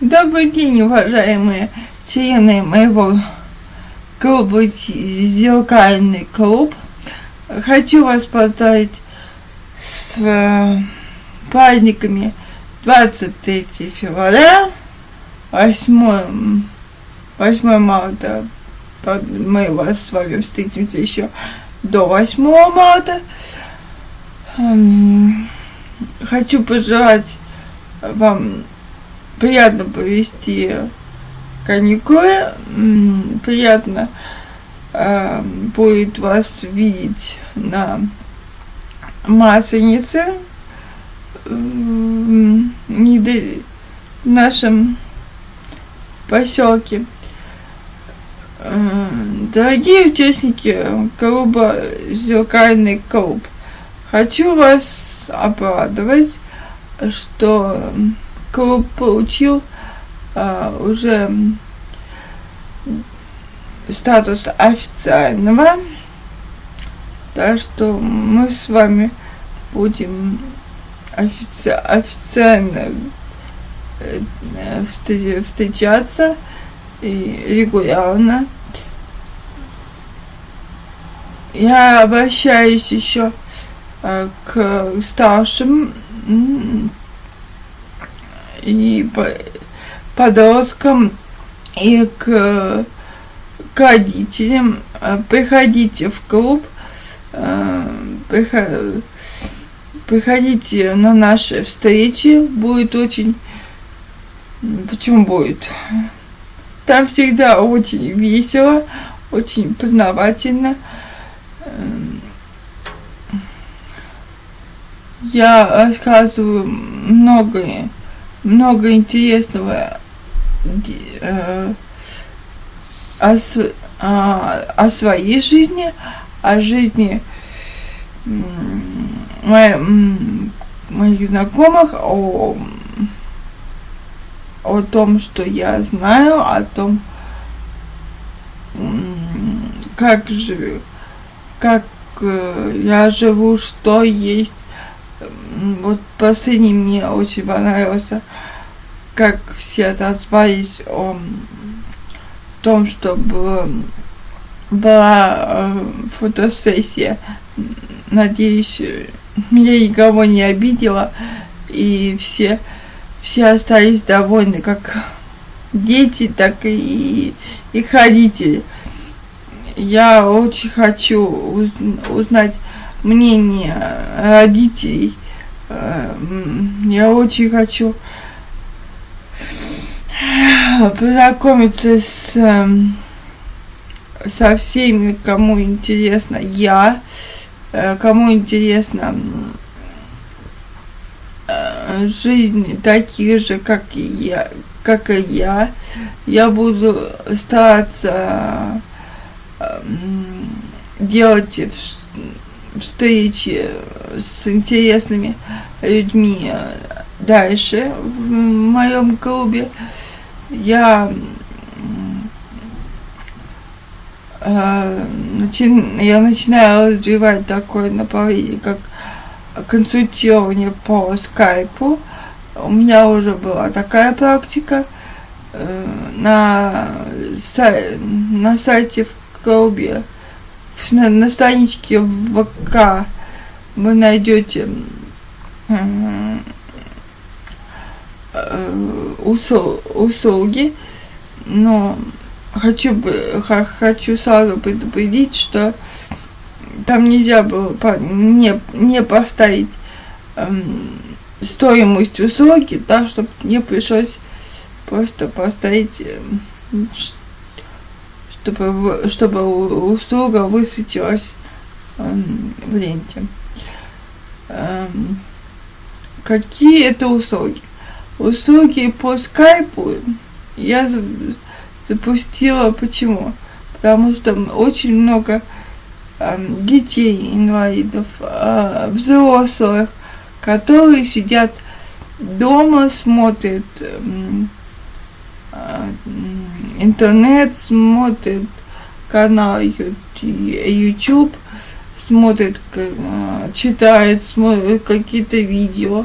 Добрый день, уважаемые члены моего клуба «Зеркальный клуб». Хочу вас поздравить с э, праздниками 23 февраля, 8, 8 марта. Мы вас с вами встретимся еще до 8 марта. Эм, хочу пожелать вам приятно провести каникулы, приятно э, будет вас видеть на Масленице, в нашем поселке. Дорогие участники клуба «Зеркальный клуб», хочу вас обрадовать, что клуб получил а, уже статус официального. Так что мы с вами будем офици официально э, встречаться и регулярно. Я обращаюсь еще э, к старшим и подросткам, и к, к родителям. Э, приходите в клуб, э, приходите на наши встречи, будет очень... Почему будет? Там всегда очень весело, очень познавательно. Я рассказываю многое много интересного. Э, о, о, о своей жизни, о жизни моих знакомых, о, о том, что я знаю, о том, как живу, как э, я живу, что есть вот последний мне очень понравился, как все отозвались о том, что было, была э, фотосессия. Надеюсь, я никого не обидела, и все, все остались довольны, как дети, так и их родители. Я очень хочу узнать мнение родителей. Э, я очень хочу познакомиться с эм, со всеми, кому интересно я, э, кому интересно э, жизнь таких же, как и я, как и я. Я буду стараться делать встречи с интересными людьми дальше в моем клубе. Я э, я начинаю развивать такое направление, как консультирование по скайпу. У меня уже была такая практика э, на, на сайте в клубе на, на страничке в ВК вы найдете э, услуги, но хочу бы хочу сразу предупредить, что там нельзя было не, не поставить эм, стоимость услуги, так, чтобы не пришлось просто поставить эм, чтобы, чтобы услуга высветилась эм, в ленте. Эм, какие это услуги? Услуги по скайпу я запустила почему? Потому что очень много эм, детей, инвалидов, э, взрослых, которые сидят дома, смотрят интернет, смотрит канал YouTube, смотрит, читает, смотрит какие-то видео.